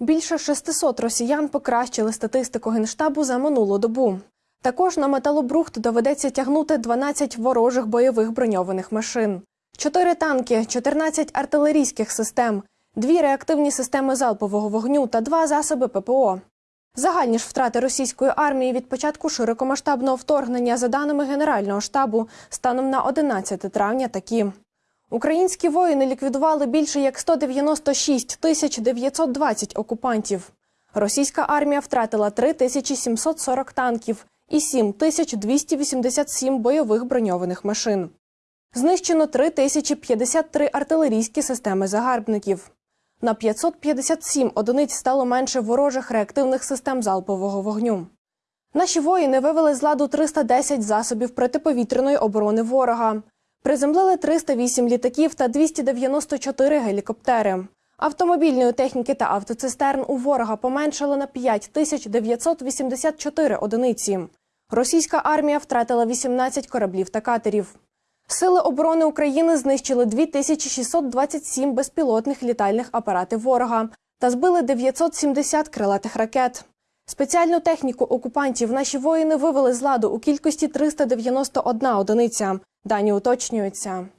Більше 600 росіян покращили статистику генштабу за минулу добу. Також на металобрухт доведеться тягнути 12 ворожих бойових броньованих машин, 4 танки, 14 артилерійських систем, 2 реактивні системи залпового вогню та 2 засоби ППО. Загальні ж втрати російської армії від початку широкомасштабного вторгнення, за даними Генерального штабу, станом на 11 травня такі. Українські воїни ліквідували більше як 196 тисяч 920 окупантів. Російська армія втратила 3740 танків і 7287 бойових броньованих машин. Знищено 3053 артилерійські системи загарбників. На 557 одиниць стало менше ворожих реактивних систем залпового вогню. Наші воїни вивели з ладу 310 засобів протиповітряної оборони ворога. Приземлили 308 літаків та 294 гелікоптери. Автомобільної техніки та автоцистерн у ворога поменшало на 5984 одиниці. Російська армія втратила 18 кораблів та катерів. Сили оборони України знищили 2627 безпілотних літальних апаратів ворога та збили 970 крилатих ракет. Спеціальну техніку окупантів наші воїни вивели з ладу у кількості 391 одиниця. Дані уточнюються.